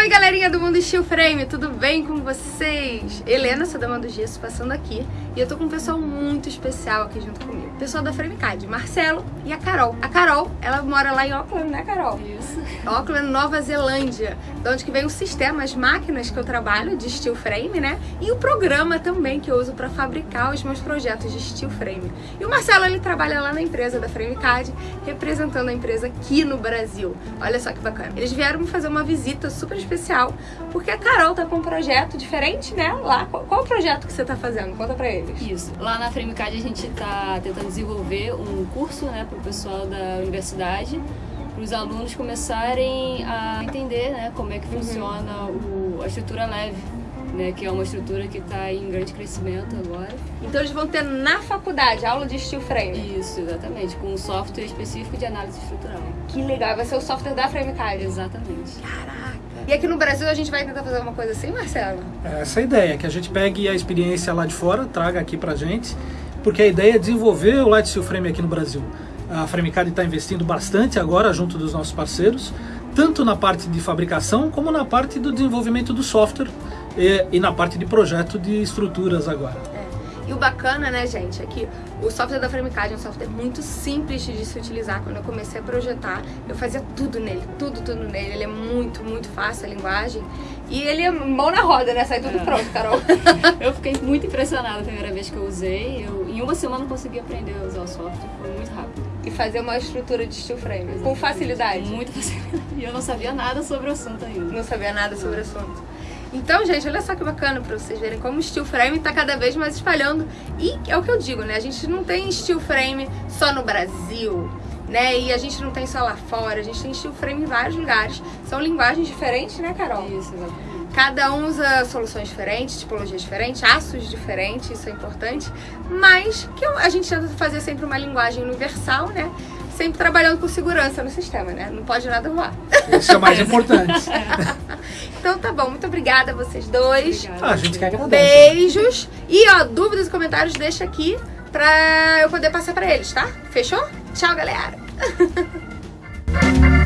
Oi, galerinha do Mundo Steel Frame, tudo bem com vocês? Helena, sou da Mão do Gesso, passando aqui e eu tô com um pessoal muito especial aqui junto comigo. Pessoal da FrameCAD, Marcelo e a Carol. A Carol, ela mora lá em Auckland, né, Carol? Isso. Auckland, Nova Zelândia, de onde que vem o sistema, as máquinas que eu trabalho de steel frame, né? E o programa também que eu uso para fabricar os meus projetos de steel frame. E o Marcelo, ele trabalha lá na empresa da FrameCAD, representando a empresa aqui no Brasil. Olha só que bacana. Eles vieram me fazer uma visita super especial, porque a Carol tá com um projeto diferente, né? Lá, qual, qual o projeto que você tá fazendo? Conta pra eles. Isso. Lá na FrameCAD a gente tá tentando desenvolver um curso, né, pro pessoal da universidade, para os alunos começarem a entender, né, como é que funciona o, a estrutura leve. Né, que é uma estrutura que está em grande crescimento agora. Então eles vão ter na faculdade aula de steel frame? Isso, exatamente, com um software específico de análise estrutural. Que legal, vai ser o software da FrameCAD? Exatamente. Caraca! E aqui no Brasil a gente vai tentar fazer uma coisa assim, Marcelo? Essa é a ideia, que a gente pegue a experiência lá de fora, traga aqui pra gente, porque a ideia é desenvolver o Light Steel Frame aqui no Brasil. A FrameCAD está investindo bastante agora junto dos nossos parceiros, tanto na parte de fabricação como na parte do desenvolvimento do software e, e na parte de projeto de estruturas agora. E o bacana, né, gente, é que o software da FrameCAD é um software muito simples de se utilizar. Quando eu comecei a projetar, eu fazia tudo nele, tudo, tudo nele. Ele é muito, muito fácil a linguagem. E ele é mão na roda, né? Sai tudo é. pronto, Carol. eu fiquei muito impressionada a primeira vez que eu usei. Eu, em uma semana consegui aprender a usar o software, foi muito rápido. E fazer uma estrutura de steel frame, Exatamente. com facilidade? Com muita facilidade. E eu não sabia nada sobre o assunto ainda. Não sabia nada sobre o assunto. Então, gente, olha só que bacana pra vocês verem como o steel frame tá cada vez mais espalhando. E é o que eu digo, né? A gente não tem steel frame só no Brasil, né? E a gente não tem só lá fora, a gente tem steel frame em vários lugares. São linguagens diferentes, né, Carol? Isso, exatamente. Cada um usa soluções diferentes, tipologias diferentes, aços diferentes, isso é importante. Mas que a gente tenta fazer sempre uma linguagem universal, né? Sempre trabalhando com segurança no sistema, né? Não pode nada voar. Isso é o mais importante. Então tá bom, muito obrigada a vocês dois. Obrigada. Ah, a gente quer agradecer. Beijos. E ó, dúvidas e comentários deixa aqui pra eu poder passar pra eles, tá? Fechou? Tchau, galera.